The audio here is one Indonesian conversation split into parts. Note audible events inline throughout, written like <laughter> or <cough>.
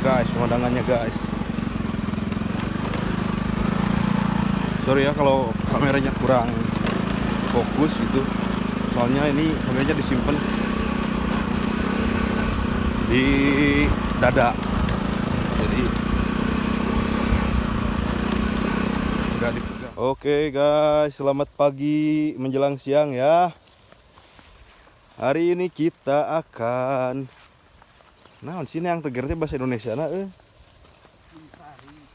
guys pemandangannya guys. Sorry ya kalau kameranya kurang fokus gitu. Soalnya ini kameranya disimpan di dada. Jadi dipegang. Oke guys selamat pagi menjelang siang ya. Hari ini kita akan nah sini yang tegernya bahasa Indonesia nah eh.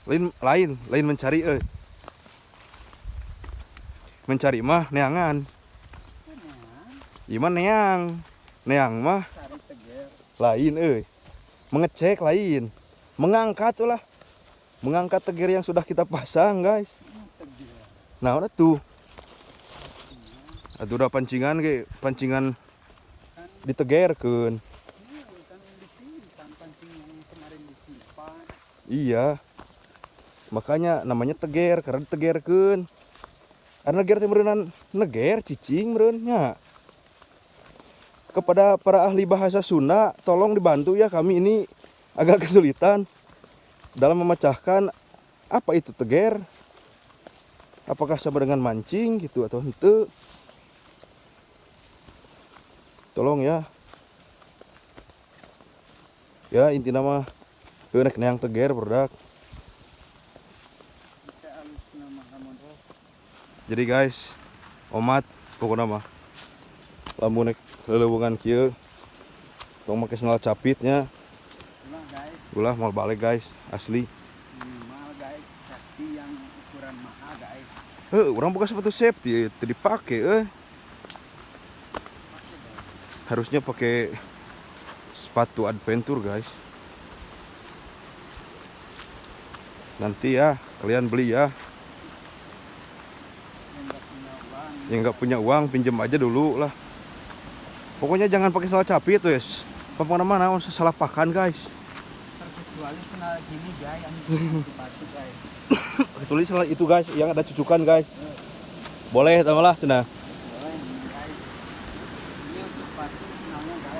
lain lain lain mencari eh mencari mah neangan. Gimana neang neang mah lain eh mengecek lain mengangkat lah mengangkat tegir yang sudah kita pasang guys. Nah udah tuh Aduh udah pancingan ke pancingan ditegerkeun iya. Makanya namanya teger karena ditegerkeun. Karena neger teh meureunna neger cicing meureunnya kepada para ahli bahasa Sunda tolong dibantu ya kami ini agak kesulitan dalam memecahkan apa itu teger. Apakah sama dengan mancing gitu atau ente tolong ya. Ya inti nama nek yang teger produk. Jadi guys omat pokoknya mah lamun nek lelewungan kieu tong make sendal capitnya. Ulah mau balik guys asli. Eh, orang buka sepatu safety, itu dipakai, eh. Harusnya pakai sepatu adventure, guys. Nanti ya, kalian beli ya. Yang nggak punya uang, pinjam aja dulu lah. Pokoknya jangan pakai salah capit tuh ya. Ke mana-mana salah pakan, guys. Kecuali kena gini guys, yang <laughs> sepatu guys. Kecuali salah itu guys, yang ada cucukan guys. Boleh, lah cenah.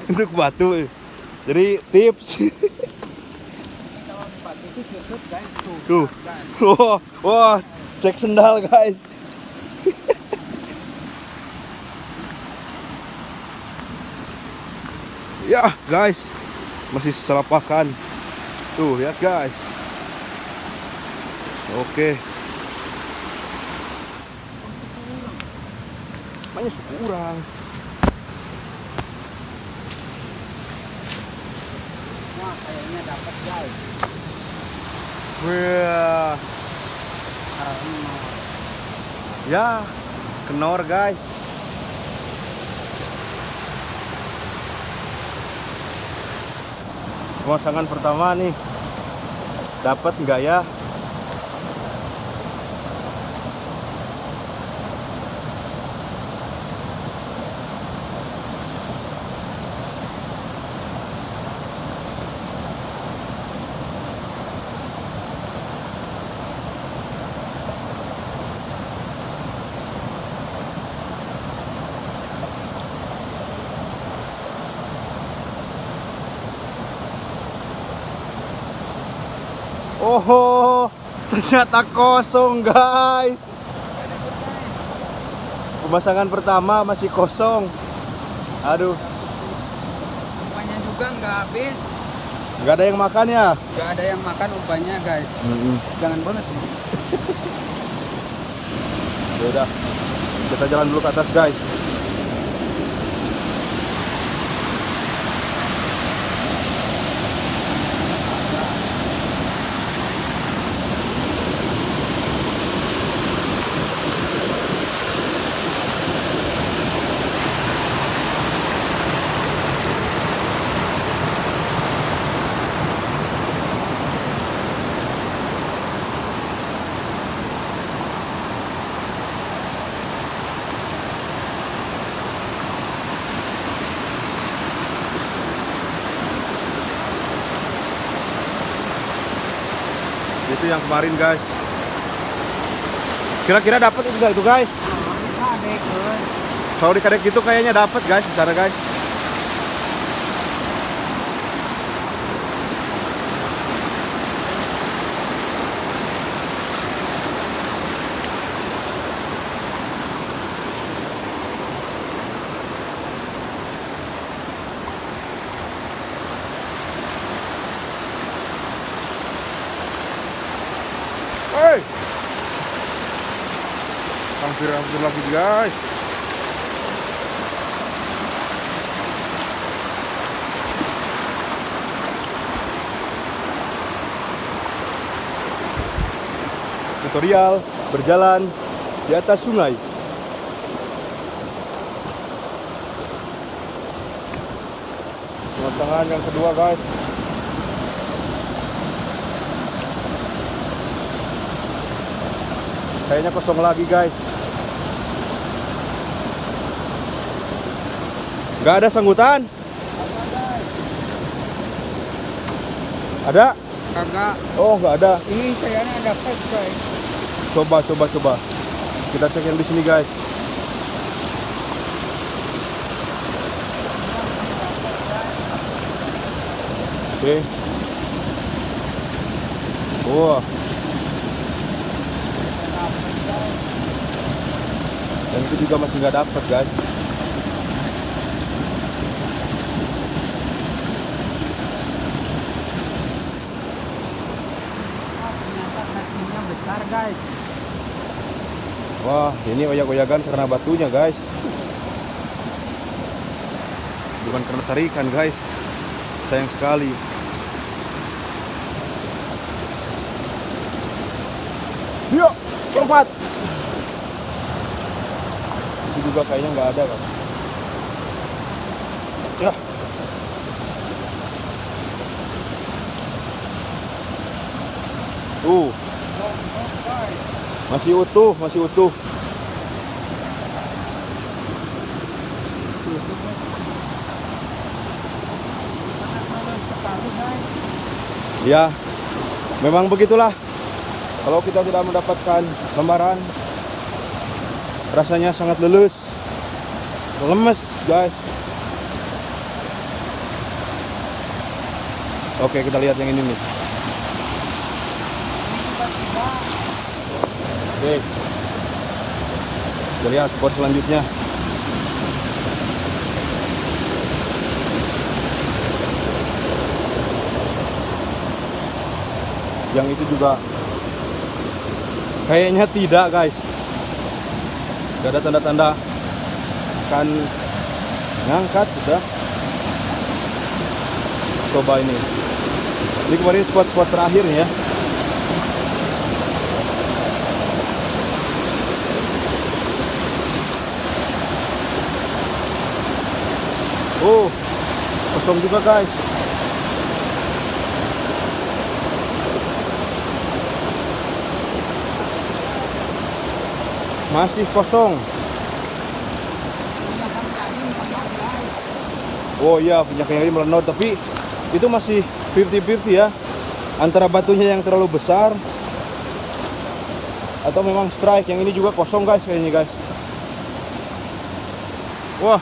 Ini batu. Jadi tips. <laughs> Ini kalau sepatu itu tutup guys tuh. Wah, wah, cek sendal guys. <laughs> ya guys, masih salah pakan. Tuh lihat guys. Oke. Banyak kurang. Wah kayaknya dapat guys. Wah, ya kenor guys. Pemasangan pertama nih dapat nggak ya? Oh, ternyata kosong guys. Pemasangan pertama masih kosong. Aduh, umpannya juga nggak habis. nggak ada yang makan ya? Nggak ada yang makan umpannya guys. Jangan banget. <laughs> Ya udah, kita jalan dulu ke atas guys. Itu yang kemarin guys. Kira-kira dapat itu nggak itu guys? Di kadek gitu kayaknya dapat guys, di sana guys. Woi. Hampir hampir lagi guys. Tutorial berjalan di atas sungai. Tangan yang kedua guys. Kayaknya kosong lagi guys. Gak ada sanggutan? Ada? Kagak. Oh nggak ada. Ini kayaknya ada pet guys. Coba coba coba. Kita cek yang di sini guys. Oke. Wah. Dan itu juga masih nggak dapet guys. Guys. Wah, ini oyak-oyakan karena batunya, guys. Bukan karena tarikan, guys. Sayang sekali. Yuk, lompat. Juga kayaknya nggak ada, kan? Ya. Tuh, masih utuh, masih utuh. Ya, memang begitulah. Kalau kita tidak mendapatkan lembaran, rasanya sangat lulus, lemes, guys. Oke, kita lihat yang ini nih. Oke, kita lihat spot selanjutnya. Yang itu juga kayaknya tidak, guys. Gak ada tanda-tanda akan ngangkat sudah. Coba ini. Ini kemarin spot-spot terakhir ya. Oh, kosong juga guys. Masih kosong. Oh iya, kayak ini melenot tapi itu masih 50-50 ya. Antara batunya yang terlalu besar atau memang strike. Yang ini juga kosong guys kayaknya guys. Wah.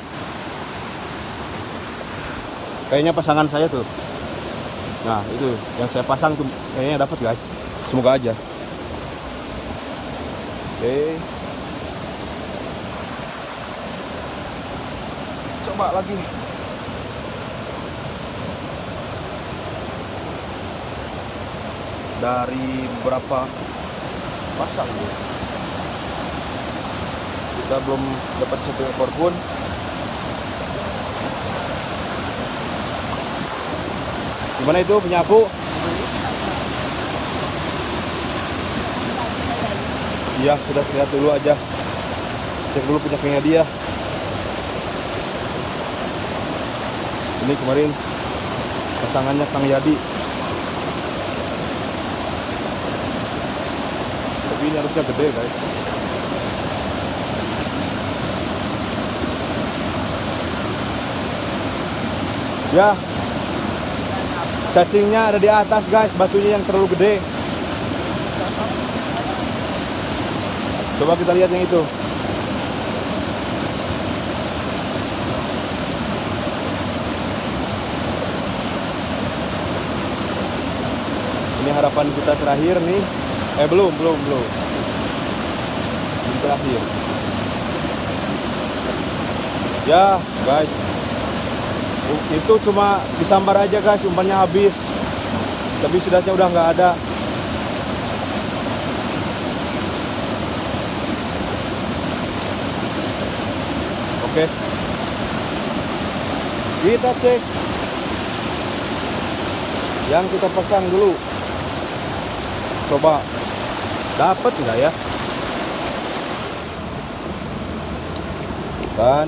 Kayaknya pasangan saya tuh. Nah, itu yang saya pasang tuh kayaknya dapat guys. Semoga aja. Oke. Coba lagi. Dari beberapa pasang ya. Kita belum dapat satu ekor pun. Gimana itu penyapu? Iya, sudah lihat dulu aja. Cek dulu penyakitnya dia. Ini kemarin pasangannya Kang Yadi. Tapi ini harusnya gede, guys. Ya, cacingnya ada di atas guys, batunya yang terlalu gede. Coba kita lihat yang itu. 8 juta terakhir nih. Eh belum belum belum. Ini terakhir. Ya guys itu cuma disambar aja guys. Umpannya habis. Tapi sudahnya udah nggak ada. Oke. Kita cek. Yang kita pasang dulu. Coba dapat nggak ya? Kan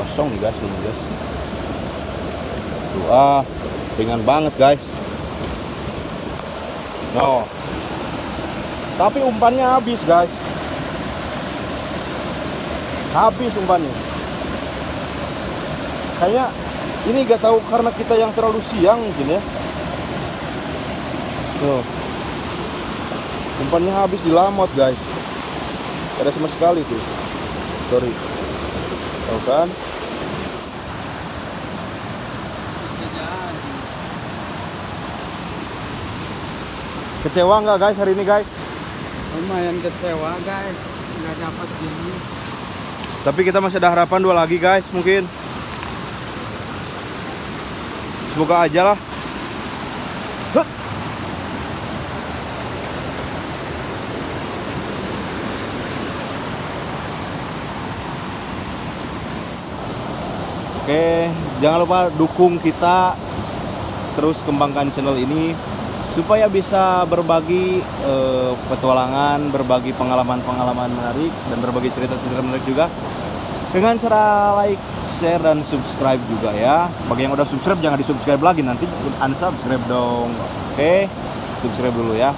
kosong nih guys ini guys. Tuh, ah, ringan banget guys. No. Tapi umpannya habis guys. Habis umpannya. Kayaknya ini gak tahu karena kita yang terlalu siang mungkin ya. Tuh. Umpannya habis di lamot guys. Ada sama sekali tuh. Sorry. Tahu kan? Kecewa nggak guys hari ini guys? Lumayan kecewa guys. Nggak dapat gini. Tapi kita masih ada harapan dua lagi guys mungkin. Semoga aja lah. Oke, jangan lupa dukung kita terus kembangkan channel ini supaya bisa berbagi eh, petualangan, berbagi pengalaman-pengalaman menarik dan berbagi cerita-cerita menarik juga dengan cara like, share dan subscribe juga ya. Bagi yang udah subscribe jangan di subscribe lagi nanti unsubscribe dong. Oke, subscribe dulu ya.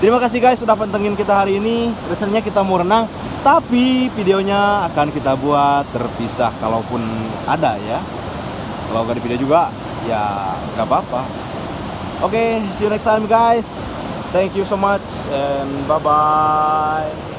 Terima kasih guys sudah pantengin kita hari ini. Rencananya kita mau renang, tapi videonya akan kita buat terpisah kalaupun ada ya. Kalau nggak di video juga, ya nggak apa-apa. Oke, see you next time guys. Thank you so much and bye bye.